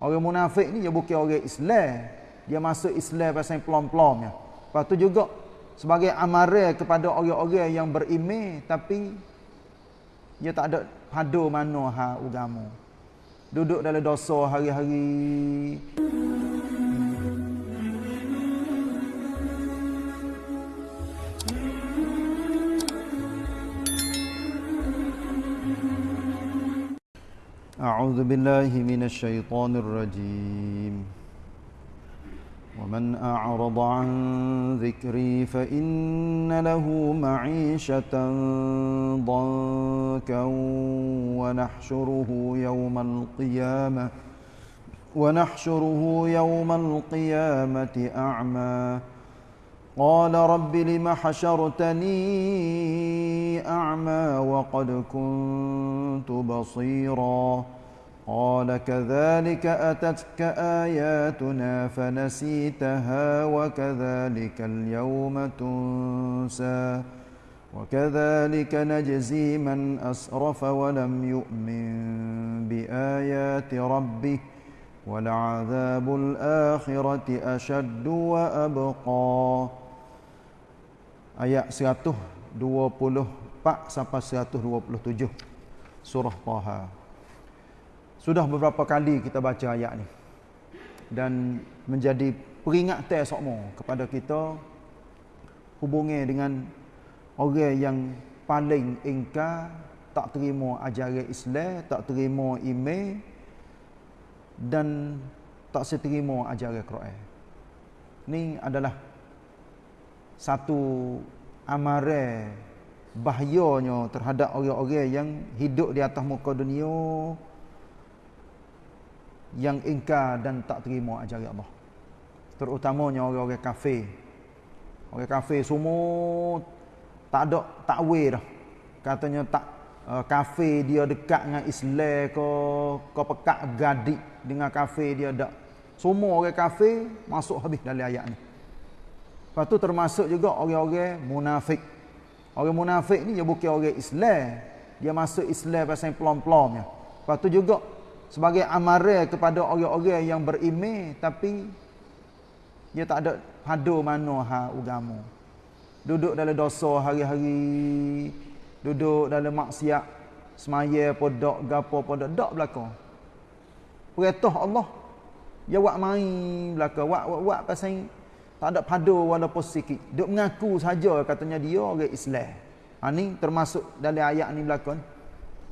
Orang munafik ni dia bukan orang Islam. Dia masuk Islam pasal pelom-pelomnya. Lepas tu juga sebagai amaran kepada orang-orang yang beriman tapi dia tak ada padu mana ha agama. Duduk dalam dosa hari-hari. أعوذ بالله من الشيطان الرجيم. ومن أعرض عن ذكري فإن له معيشة ضنكا ونحشره يوم القيامة ونحشره يوم القيامة أعمى. قال رب لم حشرتني أعمى وقد كنت بصيرا. قال كذلك أتتك آياتنا فنسيتها وكذلك اليوم تنسى وكذلك نجزي من أسرف ولم يؤمن بآيات ربه ولعذاب الآخرة أشد وأبقى. ayat 124 sampai 127 surah Taha. Sudah beberapa kali kita baca ayat ni. Dan menjadi peringatan semua kepada kita hubungi dengan orang yang paling ingkar tak terima ajaran Islam, tak terima iman dan tak seterima ajaran Quran. Ini adalah satu amaran bahayanya terhadap orang-orang yang hidup di atas muka dunia yang ingkar dan tak terima ajaran Allah. Terutamanya orang-orang kafir. Orang kafir semua tak ada takwil dah. Katanya tak uh, kafir dia dekat dengan Islam ke ke pekat gadik dengan kafir dia tak. Semua orang kafir masuk habis dalam ayat ni. Lepas tu termasuk juga orang-orang munafik. Orang munafik ni dia bukan orang Islam. Dia masuk Islam pasal pelom-pelomnya. Lepas tu juga sebagai amaran kepada orang-orang yang beriman tapi dia tak ada padu mana ha agama. Duduk dalam dosa hari-hari, duduk dalam maksiat, semaya podok gapo podok dak belakang. Perintah Allah dia buat main belakang, buat buat, buat pasal tak ada padu walaupun sikit. Duk mengaku saja katanya dia orang Islam. Ha ni termasuk dalam ayat ni belakang.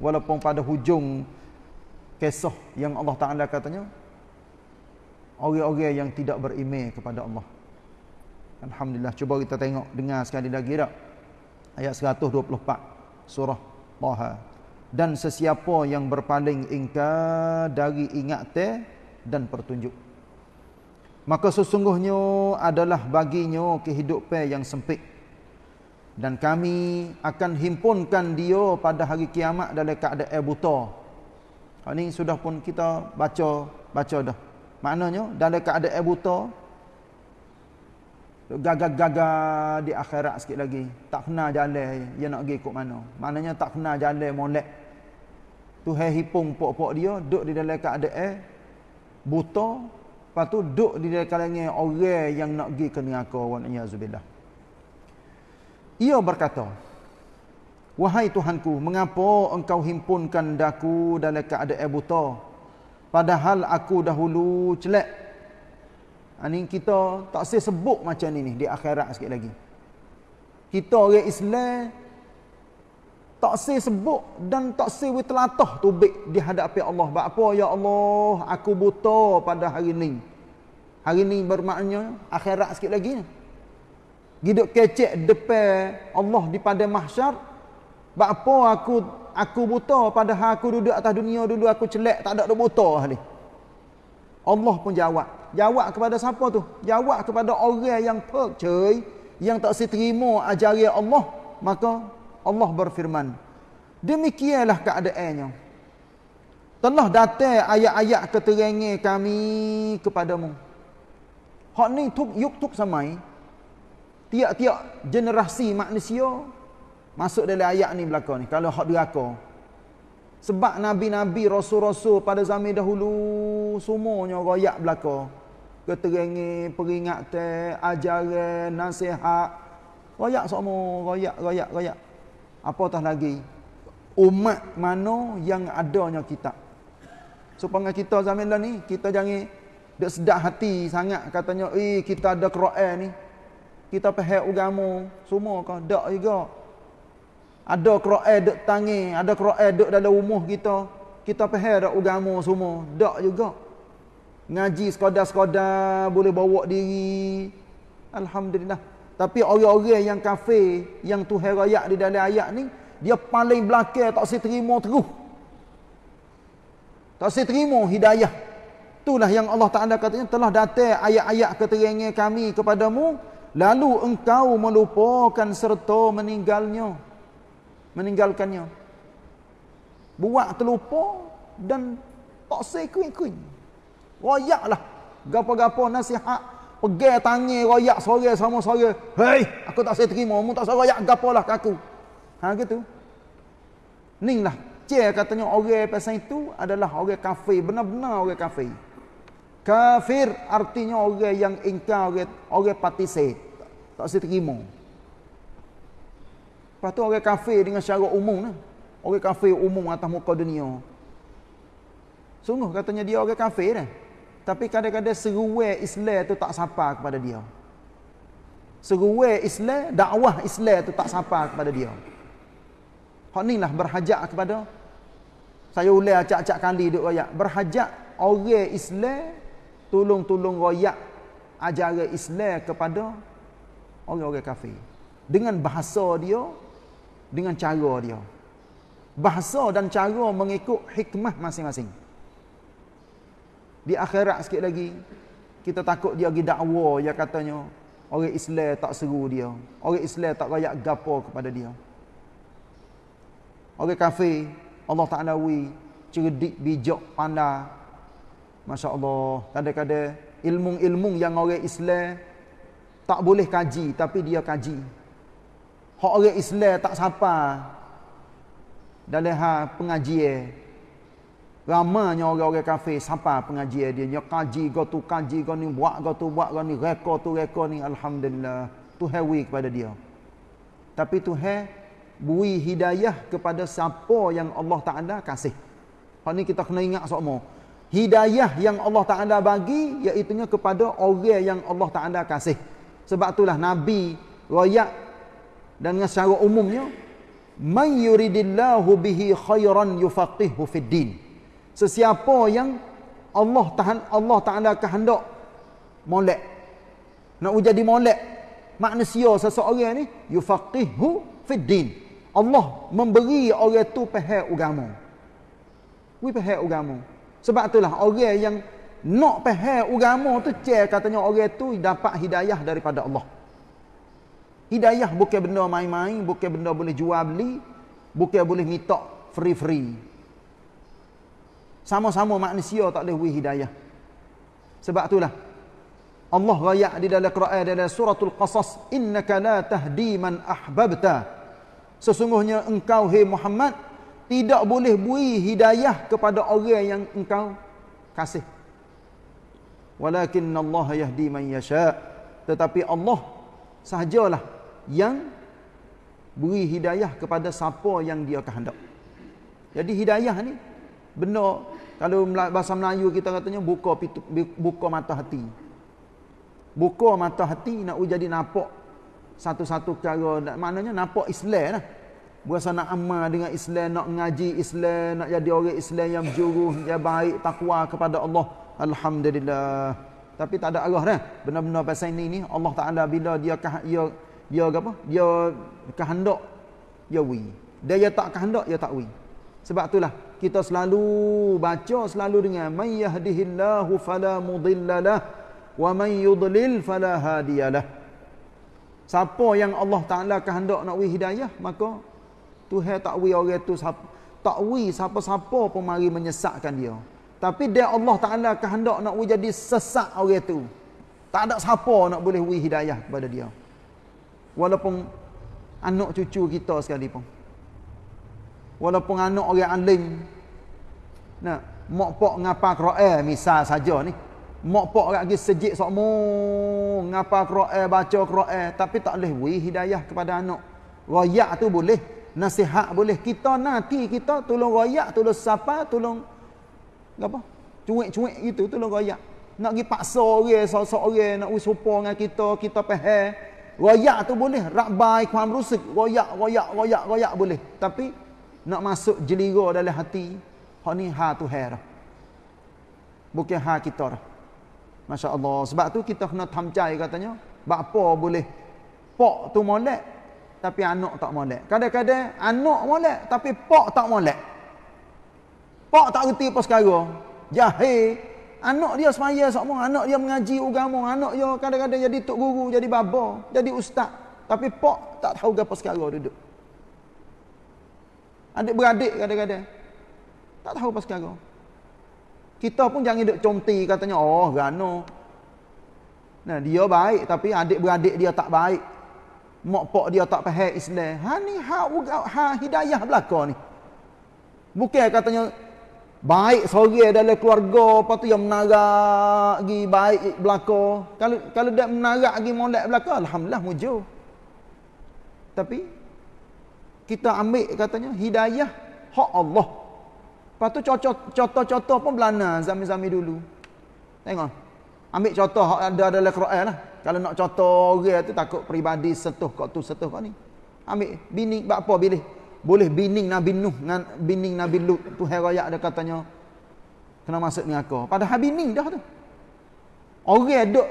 Walaupun pada hujung kisah yang Allah Taala katanya orang-orang yang tidak beriman kepada Allah. Alhamdulillah cuba kita tengok dengar sekali lagi tak. Ayat 124 surah Taha. Dan sesiapa yang berpaling ingkar dari ingatan dan pertunjuk maka sesungguhnya adalah baginya kehidupan yang sempit dan kami akan himpunkan dia pada hari kiamat dalam keadaan buta ini sudah pun kita baca baca dah. Maknanya dalam keadaan buta gagah-gagah di akhirat sikit lagi. Tak kena jalan dia nak pergi ikut mana. Maknanya tak kena jalan molek. Tuhan hipung pok-pok dia duduk di dalam keadaan buta. Lepas tu duduk di dalam kalangan orang yang nak pergi ke neraka wa na'udzubillah. Ia berkata, "Wahai Tuhanku, mengapa engkau himpunkan daku dalam keadaan buta padahal aku dahulu celak?" Ini kita tak saya sebut macam ni di akhirat sikit lagi. Kita orang Islam tak say sebut dan tak say we telatah tubik di hadapan Allah. Apa ya Allah, aku buta pada hari ini. Hari ini bermaknanya akhirat sikit lagi. Hidup kecek depan Allah di pada mahsyar. Sebab apa aku aku buta pada hari aku duduk atas dunia dulu aku celak tak ada ada buta hari. Allah pun jawab. Jawab kepada siapa tu? Jawab kepada orang yang percaya yang tak seterima ajaran Allah. Maka Allah berfirman demikianlah keadaannya telah datang ayat-ayat keterangan kami kepadamu hak ni tuk yuk tuk samai tiap-tiap generasi manusia masuk dalam ayat ni belakang ni kalau hak deraka Sebab nabi-nabi, rasul-rasul pada zaman dahulu semuanya royak belaka. Keterangi, peringatan, ajaran, nasihat. Royak semua, royak, royak, royak. Apatah lagi? Umat mana yang adanya kitab. Supaya kita zaman dah ni, kita jangan dek sedap hati sangat katanya, eh kita ada Quran ni. Kita faham agama semua kah? Tak juga. Ada Quran dek tangi, ada Quran dek dalam rumah kita. Kita faham dak agama semua. Tak juga. Ngaji sekadar-sekadar boleh bawa diri. Alhamdulillah. Tapi orang-orang yang kafir, yang Tuhan rakyat di dalam ayat ni, dia paling belakang tak si terima terus. Tak si terima hidayah. Itulah yang Allah Ta'ala katanya telah datang ayat-ayat keterangan kami kepadamu. Lalu engkau melupakan serta meninggalnya. Meninggalkannya. Buat terlupa dan tak si kuin-kuin. Royaklah. Gapa-gapa nasihat. Pegang tangi royak sore sama sore. Hei, aku tak saya terima. Mu tak saya royak gapalah ke aku. Ha gitu. Ning lah Cik katanya orang pasal itu adalah orang kafir. Benar-benar orang kafir. Kafir artinya orang yang ingkar, orang, orang patisai. Tak saya terima. Lepas tu orang kafir dengan syarat umum. Lah. Orang kafir umum atas muka dunia. Sungguh katanya dia orang kafir. Lah. Tapi kadang-kadang seruai Islam tu tak sapa kepada dia. Seruai Islam, dakwah Islam tu tak sapa kepada dia. Hak ni lah berhajat kepada saya ulai acak-acak kali duk royak. Berhajat orang Islam tolong-tolong royak ajaran Islam kepada orang-orang kafir. Dengan bahasa dia, dengan cara dia. Bahasa dan cara mengikut hikmah masing-masing. Di akhirat sikit lagi, kita takut dia pergi dakwa yang katanya orang Islam tak seru dia. Orang Islam tak royak gapo kepada dia. Orang kafir Allah Ta'ala wi cerdik, bijak, pandai. Masya Allah. Kadang-kadang ilmu-ilmu yang orang Islam tak boleh kaji tapi dia kaji. Hak orang Islam tak sapa dalam hal pengajian. Ramanya orang-orang kafir sapa pengajian dia. Dia kaji kau tu kaji ni buat kau tu buat ni reka tu reka ni alhamdulillah. Tu hewi kepada dia. Tapi Tuhan beri hidayah kepada siapa yang Allah Taala kasih. Hal ni kita kena ingat semua. Hidayah yang Allah Taala bagi iaitu kepada orang yang Allah Taala kasih. Sebab itulah Nabi royak dan dengan secara umumnya may yuridillahu bihi khairan yufaqihu fid din. Sesiapa yang Allah Tahan Allah Taala kehendak molek nak jadi molek manusia seseorang ni yufaqihu fid din. Allah memberi orang tu faham agama. We faham agama. Sebab itulah orang yang nak faham agama tu cek katanya orang tu dapat hidayah daripada Allah. Hidayah bukan benda main-main, bukan benda boleh jual beli, bukan boleh minta free-free. Sama-sama manusia tak boleh beri hidayah. Sebab itulah Allah rayak di dalam Quran dalam suratul Qasas, "Innaka la tahdi man ahbabta." Sesungguhnya engkau hai Muhammad tidak boleh beri hidayah kepada orang yang engkau kasih. Walakin Allah yahdi man yasha. Tetapi Allah sahajalah yang beri hidayah kepada siapa yang dia kehendak. Jadi hidayah ni benda kalau bahasa Melayu kita katanya buka buka mata hati. Buka mata hati nak jadi nampak satu-satu cara maknanya nampak Islam lah berasa nak amal dengan Islam nak ngaji Islam nak jadi orang Islam yang berjuruh yang baik takwa kepada Allah alhamdulillah tapi tak ada arah dah benar-benar pasal ini ni Allah Taala bila dia dia dia apa dia kehendak dia wi dia ya tak kehendak dia tak wi sebab itulah kita selalu baca selalu dengan may yahdihillahu fala mudhillalah wa may yudlil fala hadiyalah Siapa yang Allah Ta'ala kehendak nak beri hidayah, maka Tuhan tak beri orang tu tak beri siapa-siapa pun mari menyesatkan dia. Tapi dia Allah Ta'ala kehendak nak beri jadi sesak orang tu. Tak ada siapa nak boleh beri hidayah kepada dia. Walaupun anak cucu kita sekali pun. Walaupun anak orang alim. Nah, mak pok ngapa Quran misal saja ni. Mak pok lagi sejik sokmo ngapa Quran baca Quran tapi tak boleh wi hidayah kepada anak. Royak tu boleh, nasihat boleh. Kita nanti kita tolong royak, tolong siapa, tolong apa? Cuik-cuik gitu tolong royak. Nak pergi paksa orang, sok-sok orang nak sopo dengan kita, kita faham. Royak tu boleh, rabai kuam rusuk, royak, royak, royak, royak boleh. Tapi nak masuk jelira dalam hati, hak ni ha tu hair. Bukan ha kita dah. Masya Allah. Sebab tu kita kena tamcai katanya. Bapa boleh pok tu molek tapi anak tak molek. Kadang-kadang anak molek tapi pok tak molek. Pok tak reti apa sekarang. Jahil Anak dia semaya semua, anak dia mengaji agama, anak dia kadang-kadang jadi tok guru, jadi baba, jadi ustaz. Tapi pak tak tahu gapo sekarang duduk. Adik beradik kadang-kadang tak tahu apa sekarang. Kita pun jangan duduk conti katanya, oh gano. Nah, dia baik tapi adik beradik dia tak baik. Mak pak dia tak faham Islam. Ha ni ha, ha hidayah belaka ni. Bukan katanya baik seorang dalam keluarga apa tu yang menarak lagi baik belaka. Kalau kalau dia menarak lagi molek belaka alhamdulillah mujur. Tapi kita ambil katanya hidayah hak Allah. Lepas tu contoh-contoh pun belana zaman-zaman dulu. Tengok ambil contoh hak ada dalam Quran lah. Kalau nak contoh orang tu takut peribadi setuh kau tu setuh kau ni? Ambil bini buat apa pilih boleh bining Nabi Nuh dengan bining Nabi Lut tu herayak dia katanya kena masuk ni aku. Padahal bining dah tu. Orang duk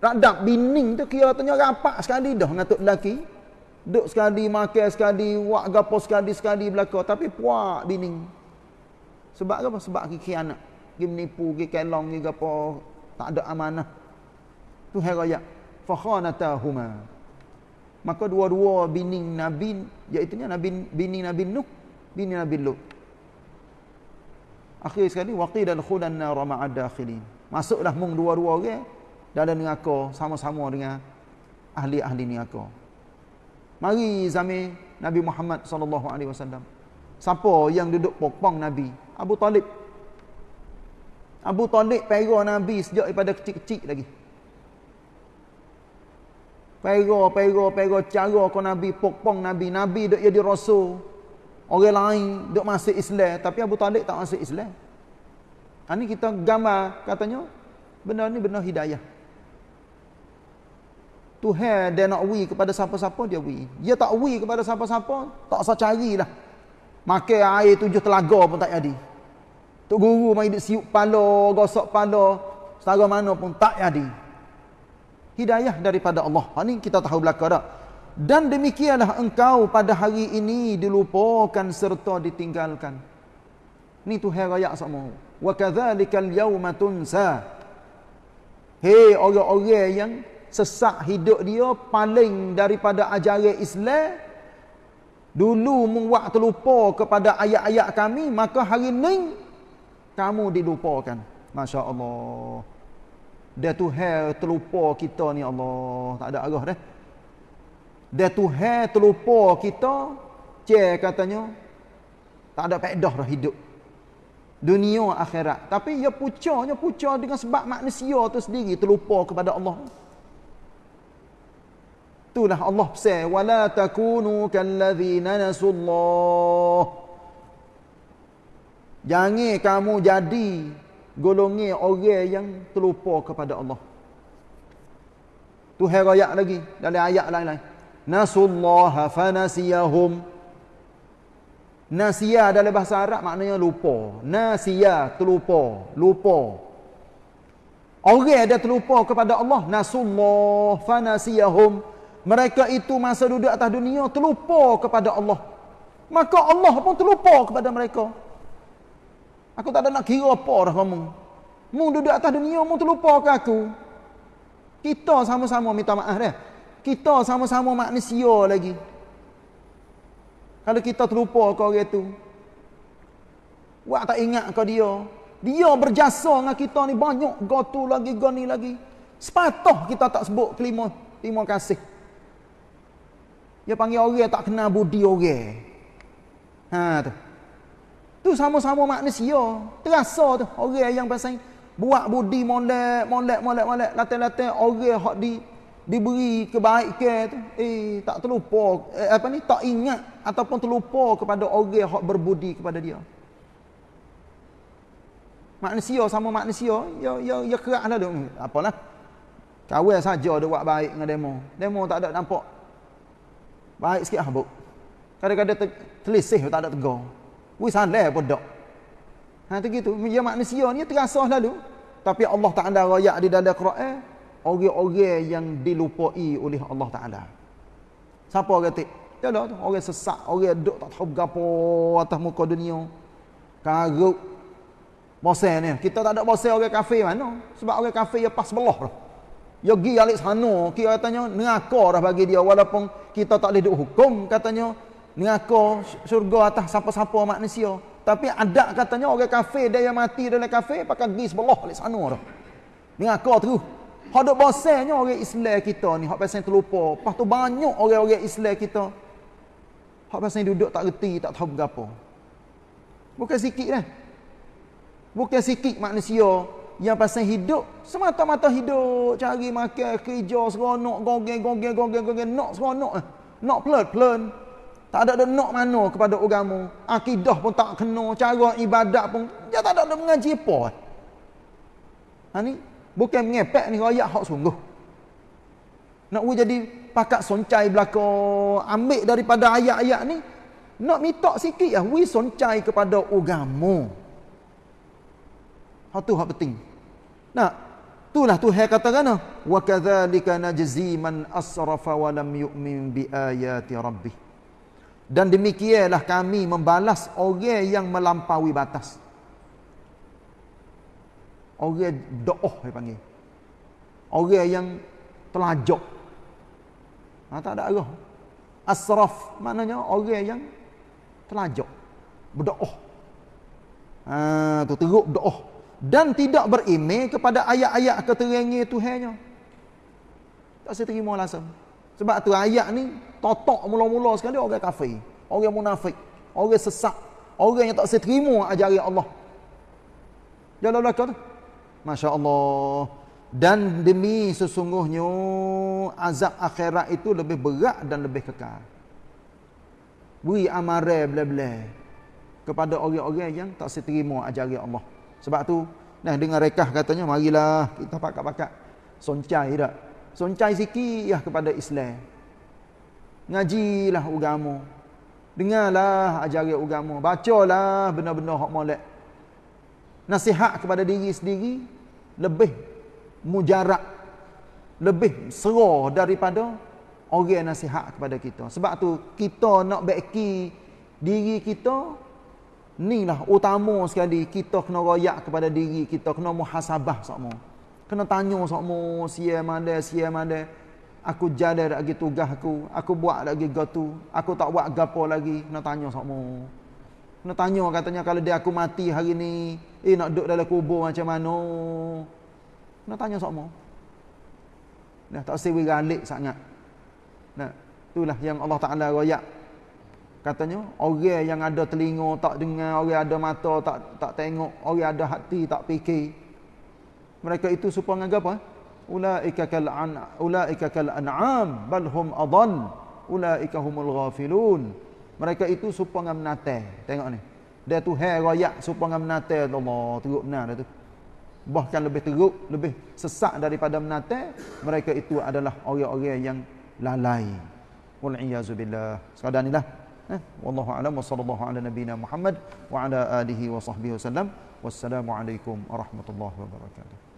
radap bining tu kira tanya rapat sekali dah dengan tok lelaki. Duk sekali makan sekali wak gapo sekali sekali belaka. Tapi puak bining. Sebab apa? Sebab kiki anak. Gi menipu gi kelong gi gapo. Tak ada amanah. Tu herayak fa khanatahuma maka dua-dua bini nabi iaitu nabi bini nabi nuh bini nabi lut. Akhir sekali waqid al khudan nar ma'ad dakhilin. Masuklah mung dua-dua orang dalam neraka sama-sama dengan ahli-ahli neraka. Mari zaman nabi Muhammad sallallahu alaihi wasallam. Siapa yang duduk pokpong nabi? Abu Talib. Abu Talib pera nabi sejak daripada kecil-kecil lagi Pera, pera, pera cara kau Nabi pokpong Nabi. Nabi duk jadi rasul. Orang lain duk masuk Islam. Tapi Abu Talib tak masuk Islam. Ini ha, kita gambar katanya. Benda ni benar hidayah. Tuhan dia nak wi kepada siapa-siapa dia wi. Dia tak wi kepada siapa-siapa. Tak usah carilah. Makan air tujuh telaga pun tak jadi. Tok guru mai duk siup pala, gosok pala. Setara mana pun tak jadi hidayah daripada Allah. Ha ni kita tahu belaka dah. Dan demikianlah engkau pada hari ini dilupakan serta ditinggalkan. Ni tu hari raya semua. Wa kadzalikal yauma tunsa. Hei orang-orang yang sesak hidup dia paling daripada ajaran Islam dulu membuat terlupa kepada ayat-ayat kami maka hari ini kamu dilupakan. Masya-Allah. Dia Tuhan terlupa kita ni Allah. Tak ada arah dah. Dia Tuhan terlupa kita. Cik katanya. Tak ada pedah dah hidup. Dunia akhirat. Tapi ia pucanya puca dengan sebab manusia tu sendiri terlupa kepada Allah. Itulah Allah pesan. Wala takunu kallazina nasullah. Jangan kamu jadi golongi orang yang terlupa kepada Allah. Tu ayat lagi dalam ayat lain-lain. Nasullaha fanasiyahum. Nasiya dalam bahasa Arab maknanya lupa. Nasiya terlupa, lupa. Orang ada terlupa kepada Allah, nasullah fanasiyahum. Mereka itu masa duduk atas dunia terlupa kepada Allah. Maka Allah pun terlupa kepada mereka. Aku tak ada nak kira apa dah kamu. Mu duduk atas dunia, mu terlupa ke aku. Kita sama-sama minta maaf dah. Kita sama-sama manusia lagi. Kalau kita terlupa ke orang tu. Wak tak ingat ke dia. Dia berjasa dengan kita ni banyak. Gotu lagi, goni lagi. Sepatah kita tak sebut kelima. Terima kasih. Dia panggil orang tak kenal budi orang. Ha tu. Tu sama-sama manusia. Terasa tu orang yang pasal buat budi molek, molek, molek, molek, latih-latih orang hak di diberi kebaikan tu eh tak terlupa eh, apa ni tak ingat ataupun terlupa kepada orang hak berbudi kepada dia. Manusia sama manusia, ya ya ya keraklah tu. Apalah. Kawal saja dia buat baik dengan demo. Demo tak ada nampak. Baik sikit habuk. Kadang-kadang terlisih tak ada tegar. Wis salah dak. Ha tu gitu. Ya manusia ni terasa lalu. Tapi Allah Taala royak di dalam Quran orang-orang yang dilupai oleh Allah Taala. Siapa kata? Ya dah orang sesak, orang duk tak tahu gapo atas muka dunia. Karuk bosan ni. Kita tak ada bosan orang kafir mana? Sebab orang kafir ya pas belah dah. Ya gi alik sana, kira katanya neraka dah bagi dia walaupun kita tak boleh duk hukum katanya neraka syurga atas siapa-siapa manusia. Tapi ada katanya orang kafir dia yang mati dalam kafir pakai gi sebelah alik sana. Neraka terus. Hak duk bosannya orang Islam kita ni, hak pasal terlupa. Lepas tu banyak orang-orang Islam kita. Hak pasal duduk tak reti, tak tahu berapa. Bukan sikit dah. Bukan sikit manusia yang pasal hidup semata-mata hidup cari makan kerja seronok gogeng gogeng gogeng gogeng nak seronok eh nak pelan pelan tak ada nak mana kepada agama. Akidah pun tak kena cara ibadat pun. Dia tak ada mengaji apa. Ha ni bukan mengepek ni royak hak sungguh. Nak we jadi pakat soncai belaka ambil daripada ayat-ayat ni nak minta sikit lah we soncai kepada agama. Hak tu hak penting. Nah, itulah Tuhan katakan wa kadzalika najzi man asrafa wa lam yu'min bi ayati rabbih. Dan demikianlah kami membalas orang yang melampaui batas. Orang doh dia panggil. Orang yang telajak. Ha, tak ada arah. Asraf maknanya orang yang telajak. Berdoa. Ha, tu teruk doa dan tidak berimej kepada ayat-ayat keterangan Tuhannya. Tak saya terima langsung. Sebab tu ayat ni totok mula-mula sekali orang kafir, orang munafik, orang sesak, orang yang tak saya terima ajaran Allah. Jalan belakang tu. Masya Allah. Dan demi sesungguhnya azab akhirat itu lebih berat dan lebih kekal. Beri amaran bela-bela kepada orang-orang yang tak seterima ajaran Allah. Sebab tu nah dengan rekah katanya marilah kita pakat-pakat soncai dak. Soncai sikit ya kepada Islam. Ngajilah agama. Dengarlah ajaran agama, bacalah benda-benda hak molek. Nasihat kepada diri sendiri lebih mujarab lebih serah daripada orang nasihat kepada kita. Sebab tu kita nak beki diri kita Inilah utama sekali kita kena royak kepada diri kita, kena muhasabah semua. Kena tanya semua sia mana sia mana. Aku jalan lagi tugas aku, aku buat lagi gatu, aku tak buat gapo lagi, kena tanya semua. Kena tanya katanya kalau dia aku mati hari ni, eh nak duduk dalam kubur macam mana? Kena tanya semua. Dah tak sewi galik sangat. Nah, itulah yang Allah Taala royak Katanya orang yang ada telinga tak dengar, orang ada mata tak tak tengok, orang ada hati tak fikir. Mereka itu supaya menganggap apa? Ulaika kal an ulaika kal an'am bal hum adall. Ulaika humul ghafilun. Mereka itu supaya menate. Tengok ni. Dia tu hai royak supaya menate Allah, teruk benar dia tu. Bahkan lebih teruk, lebih sesak daripada menate, mereka itu adalah orang-orang yang lalai. Wal iyazu billah. Sekadar inilah wallahu alam wa sallallahu ala nabiyyina Muhammad wa ala alihi wa sahbihi wasallam wassalamu alaikum warahmatullahi wabarakatuh